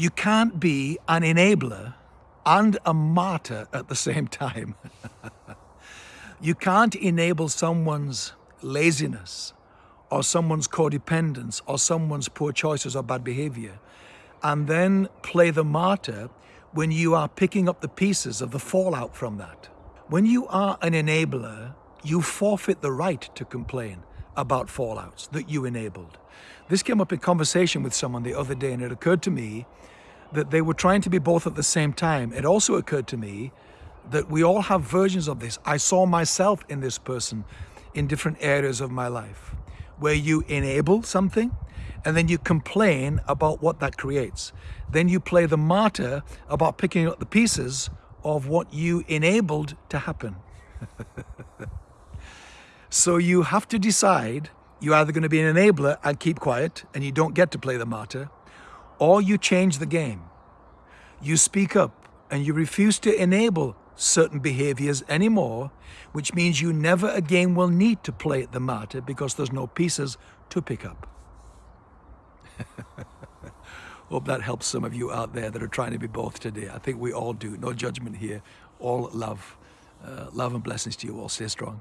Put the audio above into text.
You can't be an enabler and a martyr at the same time. you can't enable someone's laziness or someone's codependence or someone's poor choices or bad behavior and then play the martyr when you are picking up the pieces of the fallout from that. When you are an enabler, you forfeit the right to complain about fallouts that you enabled. This came up in conversation with someone the other day and it occurred to me that they were trying to be both at the same time. It also occurred to me that we all have versions of this. I saw myself in this person in different areas of my life where you enable something and then you complain about what that creates. Then you play the martyr about picking up the pieces of what you enabled to happen. so you have to decide you're either going to be an enabler and keep quiet and you don't get to play the martyr, or you change the game. You speak up and you refuse to enable certain behaviors anymore, which means you never again will need to play the martyr because there's no pieces to pick up. Hope that helps some of you out there that are trying to be both today. I think we all do. No judgment here. All love. Uh, love and blessings to you all. Stay strong.